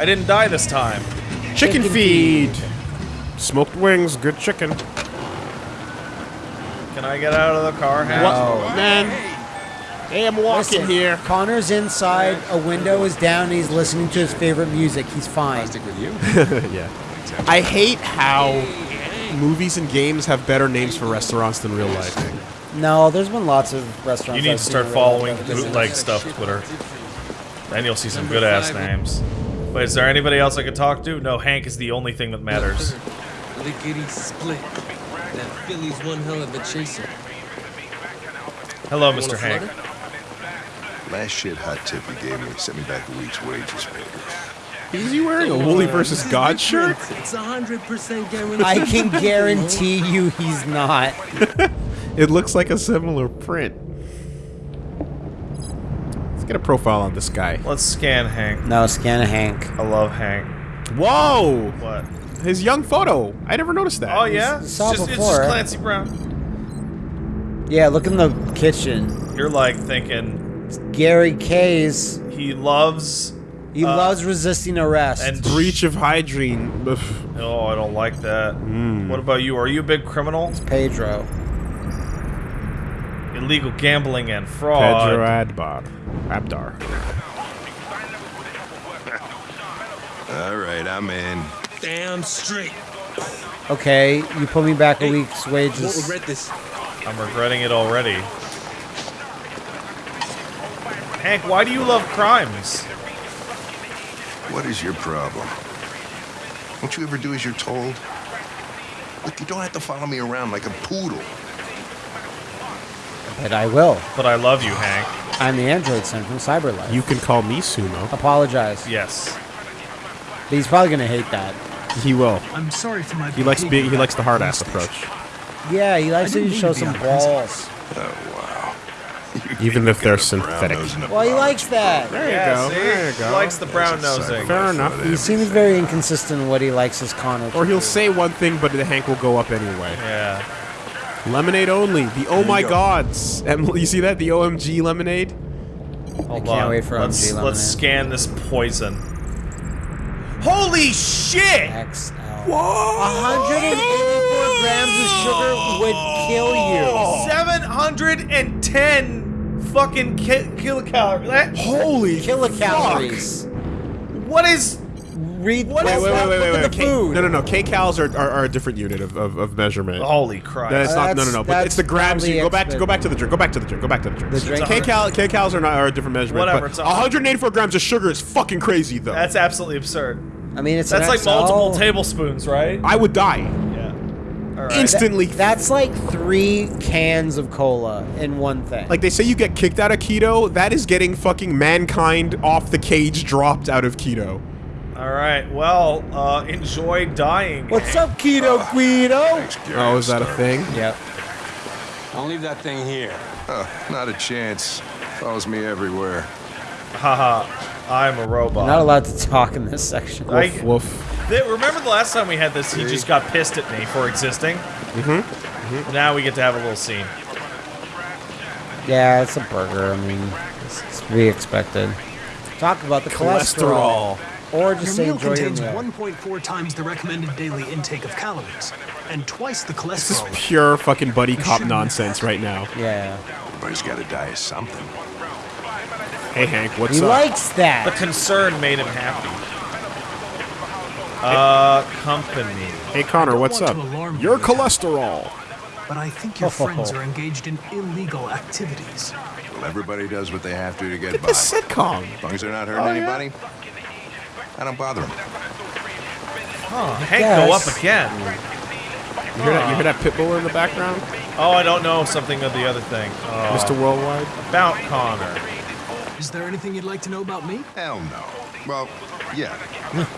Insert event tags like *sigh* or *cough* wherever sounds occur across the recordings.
Hey, I didn't die this time. Chicken feed. Smoked wings, good chicken. Can I get out of the car, Hank? What? Oh, man. Hey, I'm walking Listen, here. Connor's inside. A window is down. And he's listening to his favorite music. He's fine. I Stick with you. *laughs* yeah. I hate how movies and games have better names for restaurants than real life. No, there's been lots of restaurants. You need I've to start following bootleg stuff Twitter. Then you'll see some good ass names. Wait, is there anybody else I could talk to? No, Hank is the only thing that matters. *laughs* Lickety split. That Philly's one hell of a chaser. Hello, Mr. Hank. Last shit hot tip he gave me sent me back a week's wages, baby. Is he wearing a Wooly versus God shirt? It's a hundred percent guaranteed. I can *laughs* guarantee you he's not. *laughs* It looks like a similar print. Let's get a profile on this guy. Let's scan Hank. No, scan Hank. I love Hank. Whoa! What? His young photo. I never noticed that. Oh yeah, it's saw just, it's before. just Clancy Brown. Yeah, look in the kitchen. You're like thinking Gary K's. he loves He Uh, loves resisting arrest. and Breach of hygiene. Ugh. Oh, I don't like that. Hmm. What about you? Are you a big criminal? It's Pedro. Illegal gambling and fraud. Pedro Adbar. Abdar. *laughs* All right, I'm in. Damn straight. Okay, you put me back a week's Won't wages. regret this. I'm regretting it already. Hank, why do you love crimes? What is your problem? Don't you ever do as you're told? Look, you don't have to follow me around like a poodle. But I will. But I love you, Hank. I'm the android son from Cyberlife. You can call me Sumo. apologize. Yes. But he's probably gonna hate that. He will. I'm sorry for my He likes being. He likes the hard ass approach. Yeah, he likes to show mean to be some balls. Oh, wow. Even if they're synthetic. brown nose and a Well, he likes that. There you go. There you go. He go. likes the brown nosing. Fair enough. He seems very inconsistent in what he likes as Connor. Or he'll say one thing, but the Hank will go up anyway. Yeah. Lemonade only. The oh my go. gods. Emily, you see that? The OMG lemonade. Hold can't on. wait for let's, OMG let's scan this poison. Holy shit! XL. 184 grams of sugar would kill you. 710 fucking ki- kilocalories. That- Holy Kilocalories. What is. Read What Wait, is wait, that? wait, wait, Look wait. the K- food. no, no, no. K-cals are, are, are a different unit of, of, of measurement. Holy Christ. That's not, no, no, no. But it's the grams. You go back to go back to the drink. Go back to the drink. Go back to the drink. The drink. K-cal, K-cals are not are a different measurement. Whatever, But it's a- 184 grams of sugar is fucking crazy, though. That's absolutely absurd. I mean, it's That's like XL. multiple tablespoons, right? I would die Yeah. All right. instantly. That's like three cans of cola in one thing. like they say, you get kicked out of keto. That is getting fucking mankind off the cage, dropped out of keto. All right. Well, uh, enjoy dying. what's up, Keto Guido? Oh, is that a thing? Yep. I'll leave that thing here. Huh, not a chance. Follows me everywhere. Haha. I'm a robot. Not allowed to talk in this section. I- Woof, woof. Th- remember the last time we had this? He just got pissed at me for existing. Mm-hmm. Now we get to have a little scene. Yeah, it's a burger. I mean, it's, it's to be expected. Talk about the cholesterol. Or just Your say meal enjoy contains 1.4 times the recommended daily intake of calories and twice the cholesterol. This is pure fucking buddy cop nonsense right now. Yeah. Everybody's got to die of something. Hey Hank, what's He up? He likes that. The concern made him happy. Uh, company. hey Connor, what's up? to alarm you Your with that. cholesterol. But I think your *laughs* friends are engaged in illegal activities. Well, everybody does what they have to to get Get by. this sitcom. As long as they're not hurting Oh, yeah. Anybody, I don't bother him. Oh, Hank go up again. You hear that? You hear that Pitbull in the background? Oh, I don't know something of the other thing. Oh, Mr. Worldwide. About Connor. Is there anything you'd like to know about me? Hell no. Well, yeah.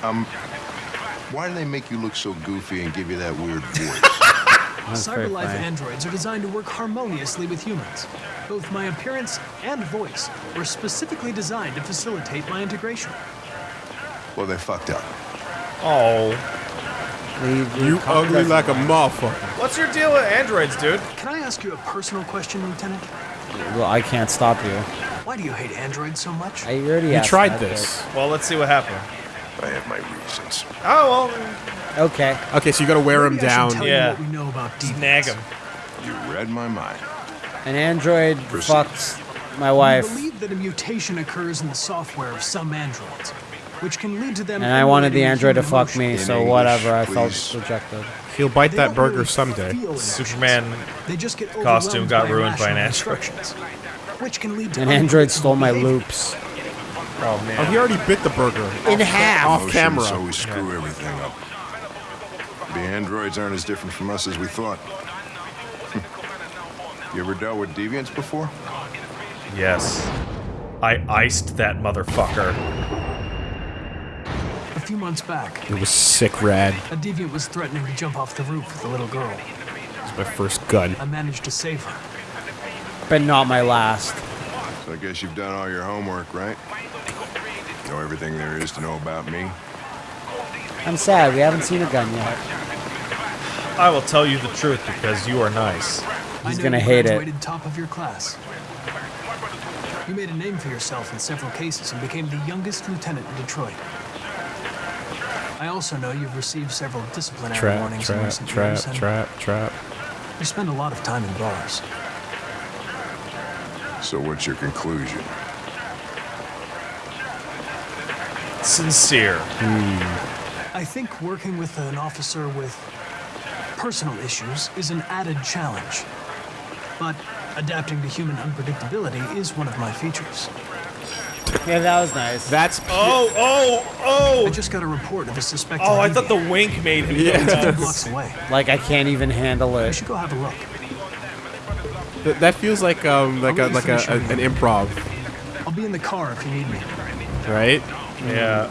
*laughs* um, why do they make you look so goofy and give you that weird voice? *laughs* Cyberlife androids are designed to work harmoniously with humans. Both my appearance and voice were specifically designed to facilitate my integration. Well, they fucked up. Oh. Leave You ugly comments- like a motherfucker. What's your deal with androids, dude? Can I ask you a personal question, Lieutenant? Well, I can't stop you. Why do you hate androids so much? I already You asked tried that, this. Well, let's see what happened. I have my reasons. Oh well, Okay. Okay, so you gotta wear him I down. tell Yeah. you what we know about deviants. snag him. You read my mind. An android Proceed. fucks my We wife, believe that a mutation occurs in the software of some androids, which can lead to them. and I wanted the android to fuck me, so English, whatever. I please. felt rejected. He'll bite They that burger really someday. feel emotions. Superman They just get costume got ruined by an irrational android. instructions, Which can lead to An android stole my loops. Oh man. Oh, he already bit the burger. In half. Off camera. So we screw everything up. The androids aren't as different from us as we thought. *laughs* you ever dealt with deviants before? Yes. I iced that motherfucker. A few months back, It was sick rad. a deviant was threatening to jump off the roof with a little girl. It was my first gun. I managed to save her. But not my last. So I guess you've done all your homework, right? Know everything there is to know about me? I'm sad. We haven't seen a gun yet. I will tell you the truth because you are nice. He's gonna hate it. top of your class. You made a name for yourself in several cases and became the youngest lieutenant in Detroit. I also know you've received several disciplinary Trap, warnings in trap, recent trap, years, and trap, trap. you spend a lot of time in bars. So what's your conclusion? Sincere. Hmm. I think working with an officer with personal issues is an added challenge. But adapting to human unpredictability is one of my features. Yeah, that was nice. That's Oh, oh, oh! I just got a report of a suspected Oh, I thought the wink made him Yeah. go two nuts. blocks away. like I can't even handle We it. should go have a look. th- that feels like um like a like a, a, an improv, I'll be in the car if you need me. right? Yeah.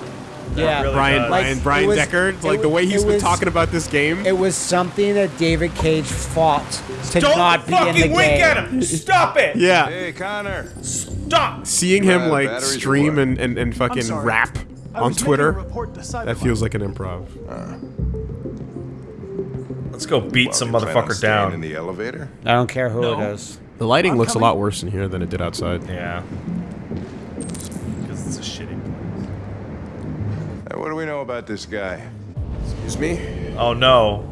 Yeah. really Bryan does. Bryan Like, Bryan it was- Dechart, it like the way he's been was- talking about this game. It was something that David Cage fought to Don't not be in the game. Don't fucking wink at him! Stop it! yeah, Hey, Connor. Stop! Seeing him out like stream and, and, and fucking rap on was making a Twitter, that feels like an improv. Let's go beat Well, some you plan on motherfucker down. In the elevator? I don't care who No. it is. The lighting I'm looks coming. a lot worse in here than it did outside. Yeah. Because it's a shitty place. Hey, what do we know about this guy? Excuse me. Oh no.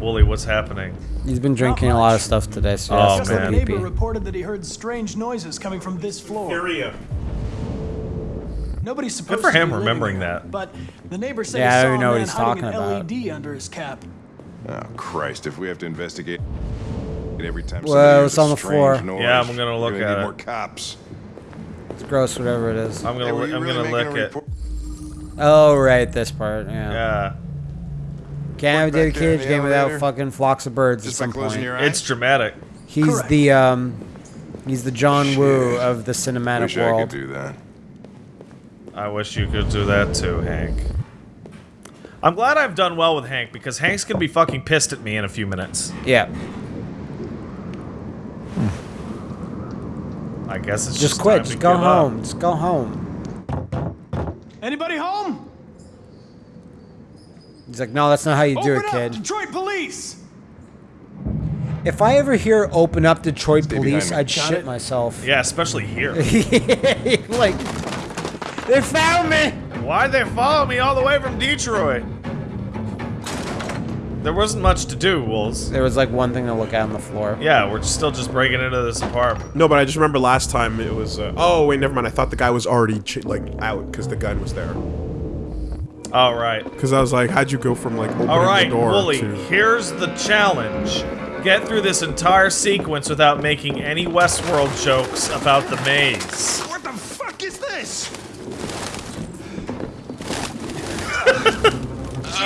Wooly, what's happening? He's been drinking a lot of stuff today, so he Oh, has Just to that go a man. neighbor reported that he heard strange noises coming from this floor. Area. Nobody's supposed Good for to him be living remembering there, that. But the neighbor said Yeah, I he don't saw even know a what man he's hiding talking an about. LED under his cap. Oh, Christ, if we have to investigate every time Whoa, somebody hears it's a on the strange floor. noise, Yeah, I'm gonna look we're gonna at need it. more cops. It's gross, whatever it is. I'm Hey, gonna, were li- you I'm really gonna making lick a it. report? Oh, right, this part. Yeah. Yeah. Can't have a Back David Cage game without fucking flocks of birds Just at some closing point. your eyes? It's dramatic. He's Correct. the um, he's the John Woo of the cinematic Wish I could world. do that. I wish you could do that too, Hank. I'm glad I've done well with Hank because Hank's gonna be fucking pissed at me in a few minutes. Yeah, I guess it's just just quit. time Just to go give home. Up. Just go home. Anybody home? He's like, no, that's not how you do Open it, up, kid. Detroit police. If I ever hear "open up Detroit Stay police," I'd Got shit it. myself. Yeah, especially here. *laughs* like, they found me. Why'd they follow me all the way from Detroit? There wasn't much to do, Wolves. There was like one thing to look at on the floor. Yeah, we're still just breaking into this apartment. No, but I just remember last time it was. Uh, oh wait, never mind. I thought the guy was already ch- like out because the gun was there. All right. Because I was like, how'd you go from like opening All right, the door Wooly, to? here's the challenge. Get through this entire sequence without making any Westworld jokes about the maze. What the fuck is this? *laughs*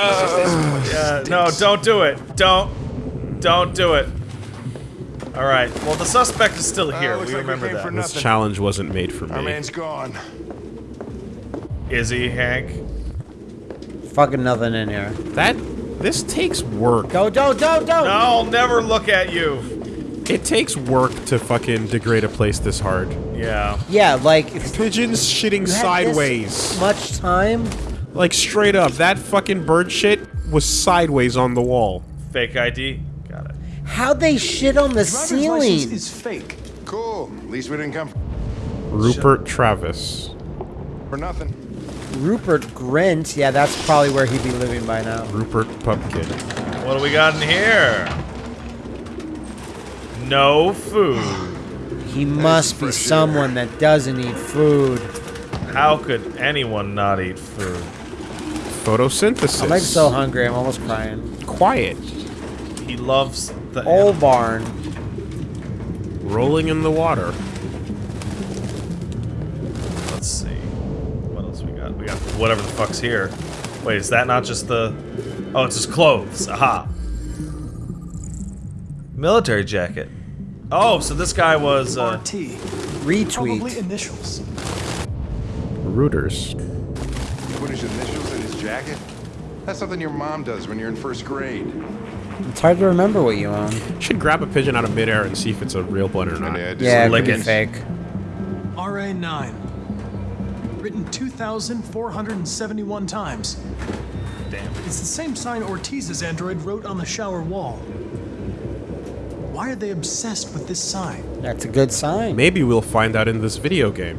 Uh, no, don't do it. Don't. Don't do it. All right. Well, the suspect is still here. looks we like remember came for that. This challenge wasn't made for Our me. man's gone. Is he, Hank? Fucking nothing in here. That this takes work. Go, don't, don't, don't. No, I'll never look at you. It takes work to fucking degrade a place this hard. Yeah. Yeah, like Pigeons shitting sideways. much time. Like straight up, that fucking bird shit was sideways on the wall. Fake ID. Got it. How'd they shit on the Driver's license ceiling? is fake. Cool. At least we didn't come. Rupert Travis. For nothing. Rupert Grint. Yeah, that's probably where he'd be living by now. Rupert Pupkin. What do we got in here? No food. He must be fresh someone that doesn't eat food. How could anyone not eat food? Photosynthesis. I'm like so hungry. I'm almost crying. quiet. He loves the Old barn. Rolling in the water. Let's see. What else we got? We got whatever the fuck's here. Wait, is that not just the... Oh, it's his clothes. Aha. Military jacket. Oh, so this guy was, uh... RT. Probably initials. Rooters. He put his initials in his jacket? That's something your mom does when you're in first grade. It's hard to remember what you own. Should grab a pigeon out of midair and see if it's a real one or not. And, uh, Yeah, it lick could be fake. RA9. Written 2,471 times. Damn. It's the same sign Ortiz's android wrote on the shower wall. Why are they obsessed with this sign? That's a good sign. Maybe we'll find out in this video game.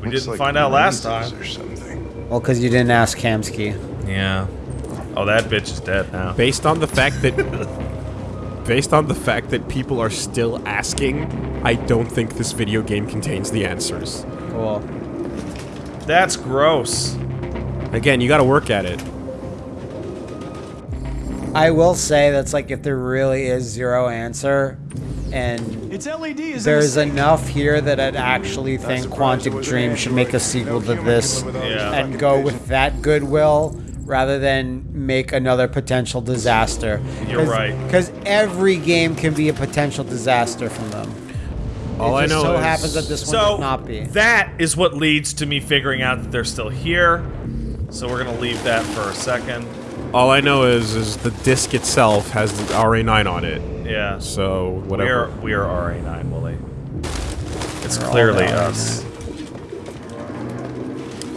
We Looks didn't like find out last time. Or something. Well, because you didn't ask Kamski. Yeah. Oh, that bitch is dead now. Based on the fact that *laughs* based on the fact that people are still asking, I don't think this video game contains the answers. Cool. That's gross. Again, you got to work at it. I will say that's like if there really is zero answer, and Its LED is there's in enough here that I'd actually think surprised Quantic Dream should make a sequel No to this can live without Yeah. and go with that goodwill rather than make another potential disaster. You're right. Because every game can be a potential disaster from them. All it I know so is happens that this one So, does not be. that is what leads to me figuring out that they're still here. So we're gonna leave that for a second. all I know is is the disc itself has the RA9 on it. Yeah. So We whatever. are, we are RA9, Willie. It's We're clearly us.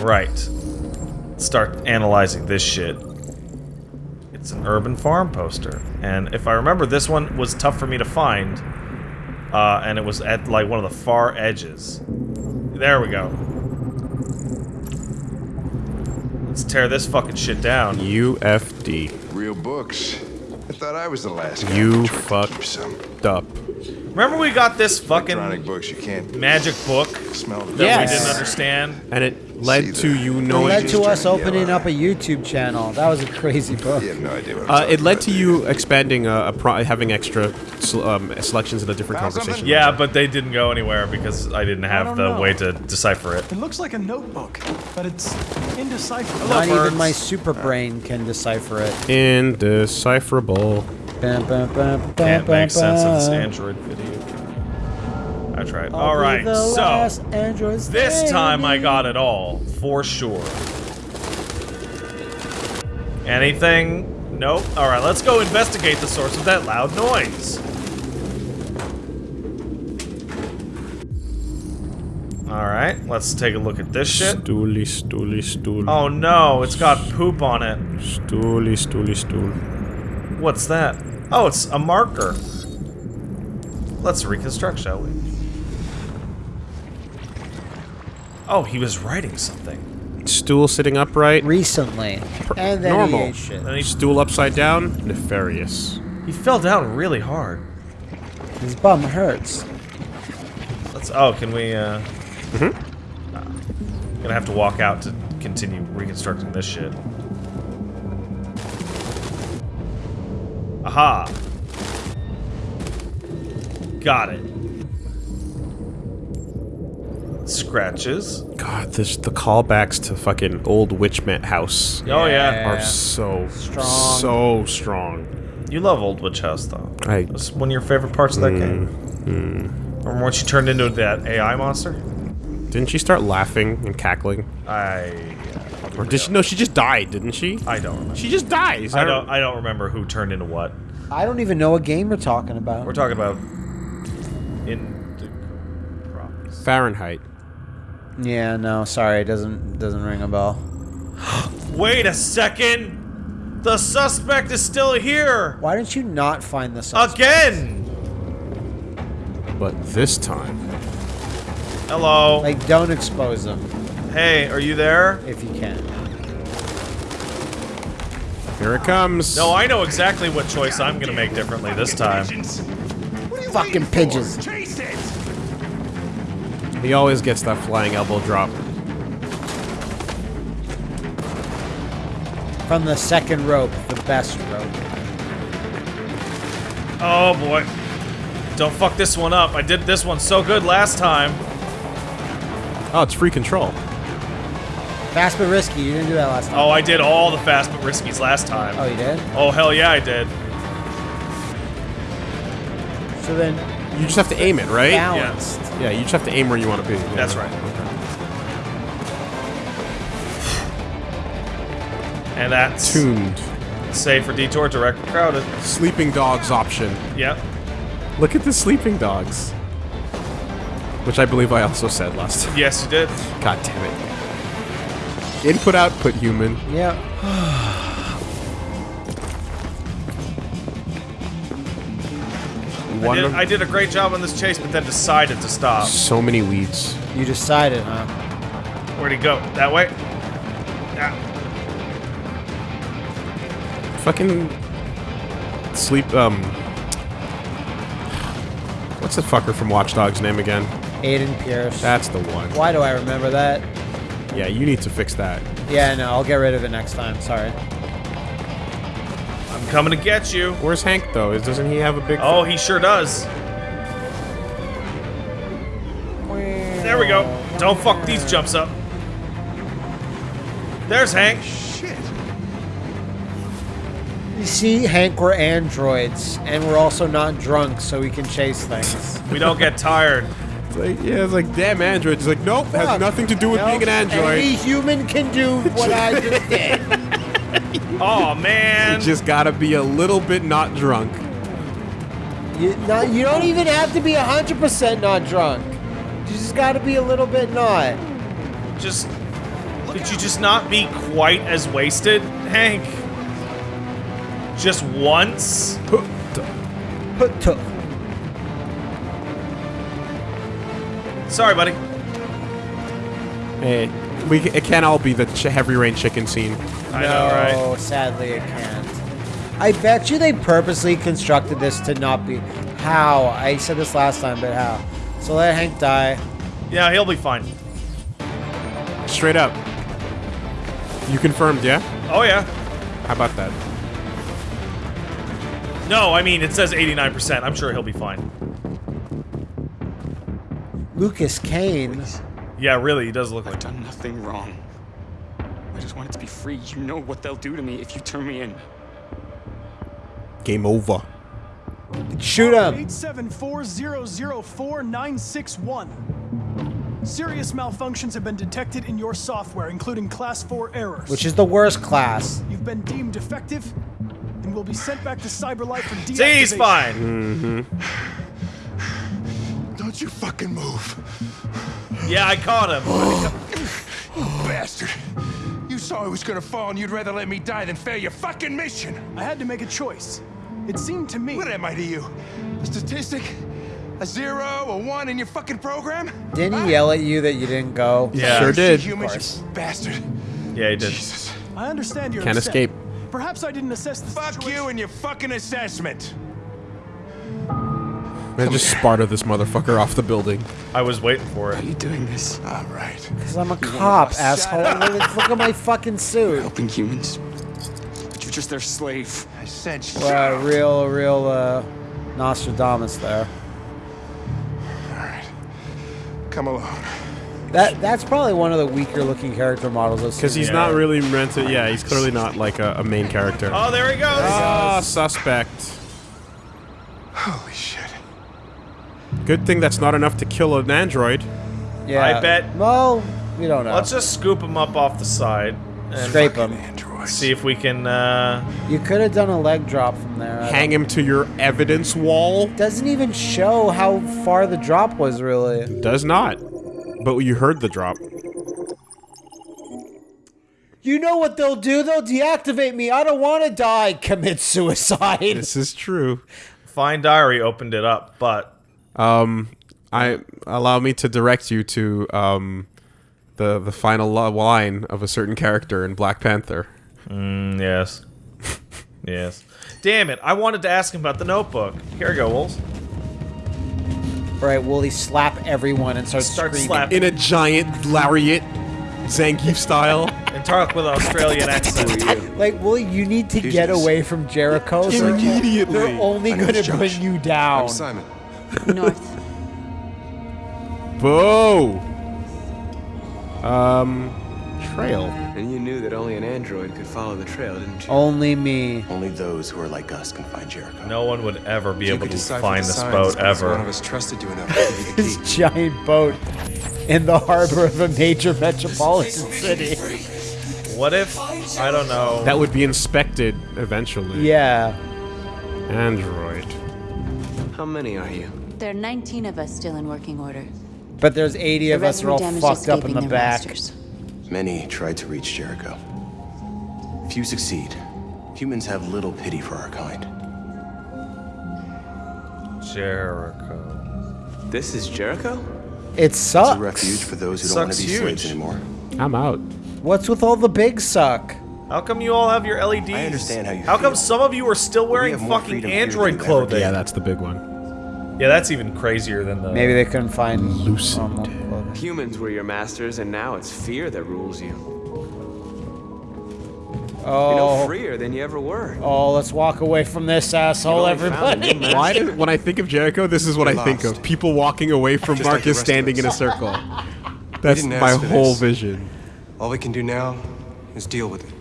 Right. Start analyzing this shit. It's an urban farm poster. And if I remember, this one was tough for me to find. Uh, and it was at, like, one of the far edges. There we go. Let's tear this fucking shit down. UFD. Real books. I thought I was the last guy. You who fucked up. Remember we got this fucking electronic books. You can't magic book smell the that Yes. we didn't understand? And it led to you you It led to us opening up a YouTube channel. That was a crazy book. You have no idea what Uh, it led to do you expanding uh, a pro- having extra um, selections in a different Found conversation. something? Yeah, but they didn't go anywhere because I didn't have don't the know. way to decipher it. It looks like a notebook, but it's indecipherable. Not even my super brain can decipher it. Indecipherable. Bam, bam, bam, bam, Can't bam, make sense of this. Android video. I tried. I'll All be right, the so this time I got it all for sure. Anything? Nope. All right, let's go investigate the source of that loud noise. All right, let's take a look at this shit. Stooly, stooly, stool. Oh no, it's got poop on it. Stooly, stooly, stool. What's that? Oh, it's a marker. Let's reconstruct, shall we? Oh, he was writing something. Stool sitting upright. recently, and then normal. he ate he, Stool upside down. Nefarious. he fell down really hard. His bum hurts. Let's. Oh, can we? uh... Mm-hmm. Gonna have to walk out to continue reconstructing this shit. Aha! Got it. Scratches. God, this the callbacks to fucking old Witchmet House Oh yeah. Yeah. are so Strong. so strong. You love Old Witch House though. I That's one of your favorite parts of that mm, game. Mm. Remember when she turned into that AI monster? didn't she start laughing and cackling, I. or did she? No, she just died, didn't she? I don't remember. She just dies. I don't. I don't remember who turned into what. I don't even know what game we're talking about. We're talking about. in Promise. Fahrenheit. yeah, no, sorry, it doesn't doesn't ring a bell. *gasps* Wait a second! The suspect is still here! Why didn't you not find the suspect? Again! But this time, Hello. Like, don't expose him. Hey, are you there? if you can. Here it comes. No, I know exactly what choice I'm gonna make differently this time. Fucking pigeons. Chase it! He always gets that flying elbow drop. From the second rope, the best rope. Oh boy. Don't fuck this one up. I did this one so good last time. Oh, it's free control. Fast but risky. You didn't do that last time. Oh, I did all the fast but riskies last time. Oh, you did? Oh, hell yeah, I did. So then, You just have to aim it, right? balanced. Yeah, you just have to aim where you want to be. Yeah. That's right. And that's Tuned. safe for detour, direct crowded. Sleeping dogs option. Yep. Look at the sleeping dogs. Which I believe I also said last time. Yes, you did. God damn it. Input output human. Yeah. I did, I did a great job on this chase, but then decided to stop. so many weeds. You decided, huh? Where'd he go? That way? Yeah. Fucking sleep um What's the fucker from Watch Dogs name again? Aiden Pearce. That's the one. Why do I remember that? Yeah, you need to fix that. Yeah, no, I'll get rid of it next time. Sorry. I'm coming to get you. Where's Hank though? Doesn't he have a big Oh, he sure does. There we go. Don't fuck these jumps up. There's Hank. Shit. You see, Hank, we're androids, and we're also not drunk, so we can chase things. We don't get tired. It's like, yeah, it's like damn android. It's like nope, has nothing to do with Nope. being an android. Any human can do what I just did. *laughs* Oh man. You just gotta be a little bit not drunk. You, not, you don't even have to be 100% not drunk. You just gotta be a little bit not. Just could you just not be quite as wasted, Hank? Just once? Put to. Sorry, buddy. Hey, we it can't all be the ch- heavy rain chicken scene. I no, know, right? sadly it can't. I bet you they purposely constructed this to not be. How? I said this last time, but how? So let Hank die. Yeah, he'll be fine. Straight up. You confirmed, yeah? Oh yeah. How about that? No, I mean it says 89%. I'm sure he'll be fine. Lucas Kane. Yeah, really, he does look I've like done nothing wrong. I just wanted to be free. You know what they'll do to me if you turn me in. Game over. Shoot him. 874004961. Serious malfunctions have been detected in your software, including class 4 errors. Which is the worst class. You've been deemed defective and will be sent back to Cyberlife for deactivation. See, he's fine. Mm-hmm. Don't you fucking move. Yeah, I caught him. *sighs* you Bastard. You saw I was gonna fall and you'd rather let me die than fail your fucking mission. I had to make a choice. It seemed to me What am I to you? A statistic? A zero? A one in your fucking program? Didn't he yell at you that you didn't go? Yeah. Sure did. Humans, you bastard. Yeah, he did. Jesus. I understand you're Can't upset. escape. Perhaps I didn't assess the Fuck situation. you and your fucking assessment. Man, just Sparta this motherfucker off the building. I was waiting for Why are you doing this? All right. Because I'm a cop, asshole. Look look at my fucking suit. Helping humans. But you're just their slave. I said shut Uh, real, real, uh, Nostradamus there. All right. Come along. That that's probably one of the weaker looking character models. Because he's Yeah. not really meant to. Yeah, he's clearly not like a, a main character. Oh, there he goes. Ah, suspect. Holy shit. Good thing that's not enough to kill an android. Yeah. I bet- Well, we don't know. Let's just scoop him up off the side and Scrape him. Androids. see if we can. uh... You could have done a leg drop from there. I Hang him to your evidence wall. Doesn't even show how far the drop was really. Does not. But you heard the drop. You know what they'll do? They'll deactivate me. I don't want to die. Commit suicide. This is true. Fine diary opened it up, but Um, I allow me to direct you to um, the the final lo- line of a certain character in Black Panther. Mm, yes. yes. Damn it! I wanted to ask him about the Notebook. Here we go, Wolves. All right, Wooly slap everyone and start, Start screaming. slapping. In a giant lariat, Zangief style. And talk with an Australian *laughs* accent. Like, Wooly, you need to get away from Jericho. Immediately. They're only going to bring you down. I'm Simon. North. Boo! Um, trail. And you knew that only an android could follow the trail, didn't you? Only me. Only those who are like us can find Jericho. No one would ever be You able to find this signs boat because One of us trusted you enough to give you the *laughs* This giant boat in the harbor of a major metropolitan city. What if I don't know? That would be inspected eventually. Yeah. Android. How many are you? There are 19 of us still in working order. But there's 80 The of us rest are all damaged fucked up in the their back. masters. Many tried to reach Jericho. Few succeed. Humans have little pity for our kind. Jericho. This is Jericho? It It's sucks. a refuge for those who don't want to be slaves anymore. I'm out. What's with all the big suck? How come you all have your LEDs? I understand how you How come some of you are still wearing fucking freedom here than Android clothing? Yeah, that's the big one. Yeah, that's even crazier than the. Maybe they couldn't find Lucid. normal. Humans were your masters, and now it's fear that rules you. You're no Oh, freer than you ever were. oh, let's walk away from this asshole, only found a everybody. Why do, when I think of Jericho, this is what I You're think lost. of. People walking away from Just Marcus rest of standing in a circle. That's my whole this. vision. All we can do now is deal with it.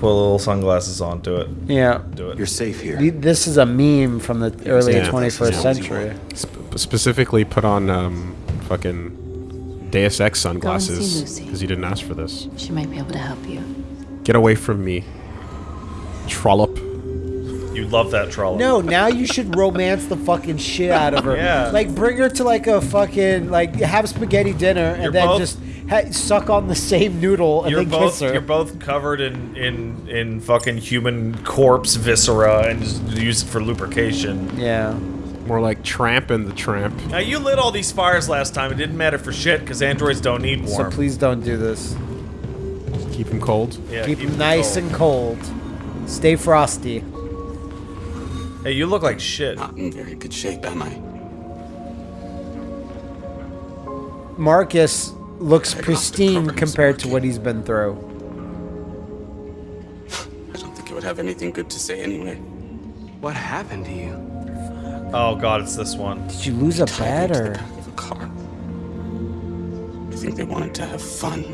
Put a little sunglasses on. Do it. Yeah. Do it. You're safe here. This is a meme from the early Yeah. 21st Yeah. century. Sp- specifically put on um, fucking Deus Ex sunglasses because you didn't ask for this. She might be able to help you. Get away from me. Trollop. You love that trollop. No, now you should romance the fucking shit out of her. *laughs* Yeah. Like, bring her to like a fucking like have spaghetti dinner and You're then both- just ha- suck on the same noodle and You're then both kiss her. you're both covered in in in fucking human corpse viscera and just use it for lubrication. yeah. More like Tramp and the Tramp. Now you lit all these fires last time. It didn't matter for shit because androids don't need one. So please don't do this. Keep them cold. yeah, Keep, them them nice cold. and cold. Stay frosty. Hey, you look like shit. Not in very good shape, am I? Marcus looks pristine compared to what he's been through. I don't think he would have anything good to say anyway. What happened to you? Oh god, it's this one. Did you lose a Tied bet the or? back of a car. I think they wanted to have fun.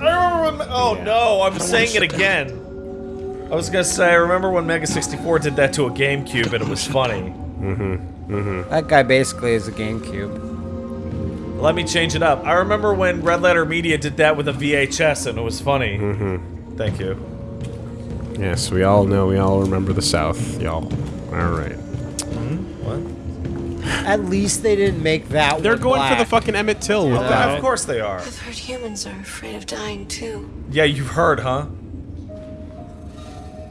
I remember when, oh no, I'm saying it wanna shut again. I was gonna say I remember when Mega 64 did that to a GameCube and it was funny. Mm-hmm. Mm-hmm. That guy basically is a GameCube. Let me change it up. I remember when Red Letter Media did that with a VHS and it was funny. Mm-hmm. Thank you. Yes, we all know. We all remember the South, y'all. All right. What? At least they didn't make that They're one going for the fucking Emmett Till with that. of course they are. I've heard humans are afraid of dying too. Yeah, you've heard, huh?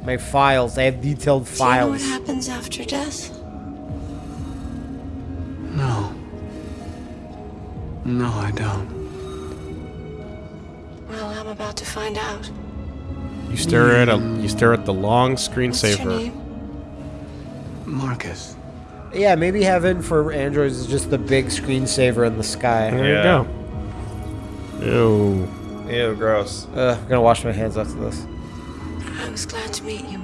My files. They have detailed Do you know what happens after death? No, I don't. Well, I'm about to find out. You stare at a. You hmm. stare at the long What's your screensaver. name? Marcus. Yeah, maybe heaven for androids is just the big screensaver in the sky. There Yeah. you go. Ew. Ew, gross. Ugh, I'm gonna wash my hands after this. I was glad to meet you,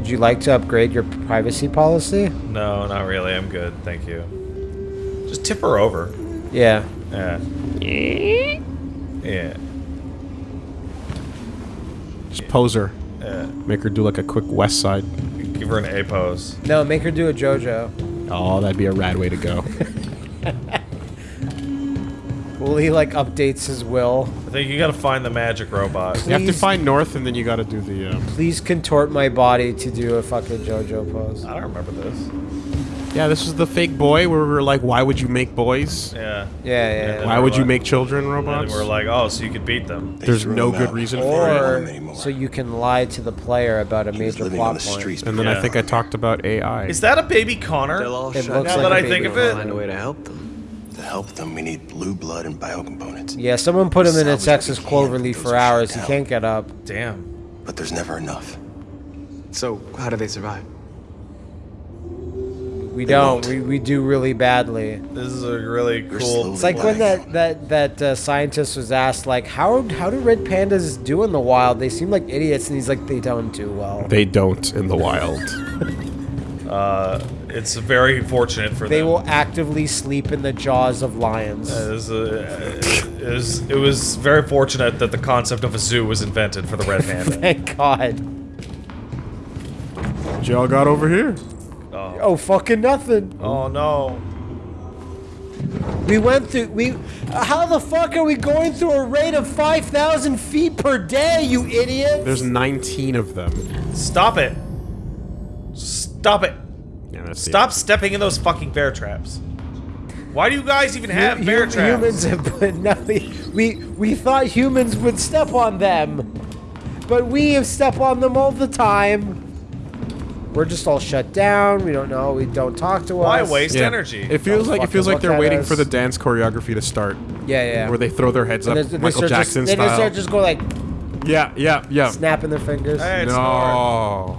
Would you like to upgrade your privacy policy? No, not really. I'm good. Thank you. Just tip her over. Yeah. Yeah. Yeah. Just pose her. Yeah. Make her do like a quick West Side. Give her an A pose. No, make her do a JoJo. Oh, that'd be a rad way to go. *laughs* Will he like updates his will? I think you gotta find the magic robot. you have to find North, and then you got to do the. Um, Please contort my body to do a fucking JoJo pose. I don't remember this. Yeah, this was the fake boy where we were like, why would you make boys? Yeah. Yeah, yeah. And Why we're would you make children And robots? we're like, oh, so you could beat them. There's no him good out. reason for it. Anymore. so you can lie to the player about a He major plot the point. streets. And then I think I talked about AI. Is that a baby Connor? They'll all It shut looks down. like Now that I think of it- Find a way to help them. To help them, we need blue blood and biocomponents. Yeah, someone put him in a Texas what we cloverleaf for hours. He can't get up. Damn. But there's never enough. So, how do they survive? We They don't. won't. We, we do really badly. This is a really cool. It's like when that that that uh, scientist was asked like how how do red pandas do in the wild? They seem like idiots, and he's like they don't do well. They don't in the wild. *laughs* Uh, it's very fortunate for They them. They will actively sleep in the jaws of lions. It was, uh, it, was, it was very fortunate that the concept of a zoo was invented for the red panda. *laughs* Thank God. What y'all got over here? oh. Oh fucking nothing. oh no. We went through. We. How the fuck are we going through a rate of five thousand feet per day? You idiot! There's 19 of them. Stop it. Stop it. Yeah, that's the- Stop stepping in those fucking bear traps. Why do you guys even have Hu- bear traps? Humans have put nothing. we, we we thought humans would step on them, but we have step on them all the time. We're just all shut down. We don't know. We don't talk to Why us. waste Yeah. energy? It feels Don't like it feels like they're waiting us. for the dance choreography to start, Yeah, yeah. where they throw their heads And up, they- they Michael start just- Jackson they just style. start just go like yeah, yeah, yeah. snapping their fingers. Hey, it's North.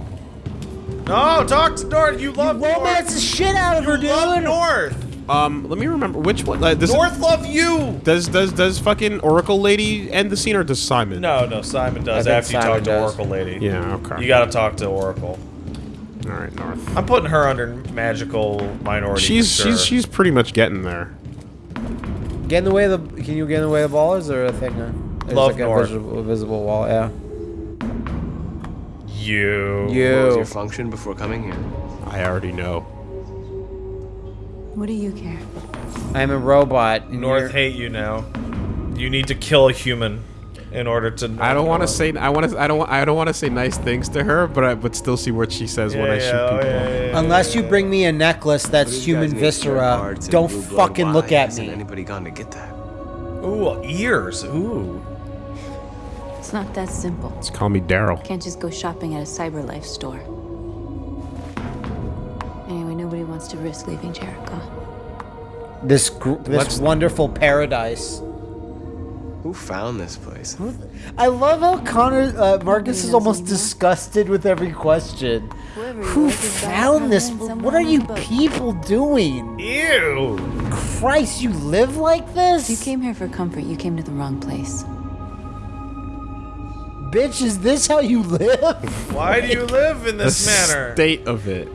No. No, talk to North. You love Romance North. the shit out of her, You love. North. Um, let me remember which one. Uh, this North love you. does does does fucking Oracle Lady end the scene or does Simon? No, no, Simon does I think after you Simon talk to. Oracle Lady. Yeah. Okay. You gotta talk to Oracle. All right, North. I'm putting her under magical minority. She's sure. she's she's pretty much getting there. Get in the way of the. Can you get in the way of the ball? Is there a thing? Uh, there's Love like a North. visible, visible wall. Yeah. You. What was your function before coming here? I already know. What do you care? I'm a robot. North you're- hate you now. You need to kill a human in order to. I don't want to say I want to I don't I don't want to say nice things to her, but I but still see what she says when I shoot oh, people. Unless you bring me a necklace that's human viscera, don't fucking look at hasn't me. anybody gone to get that? Ooh, ears. Ooh. It's not that simple. Just call me Daryl. Can't just go shopping at a CyberLife store. Anyway, nobody wants to risk leaving Jericho. This gr- this Let's- wonderful paradise. Who found this place? I love how Connor uh, Marcus is almost disgusted with every question. Whoever Who was is back found this? What are you people doing? Ew. Christ, you live like this? If you came here for comfort, you came to the wrong place. Bitch, is this how you live? Why do you live in this the manner? state of it.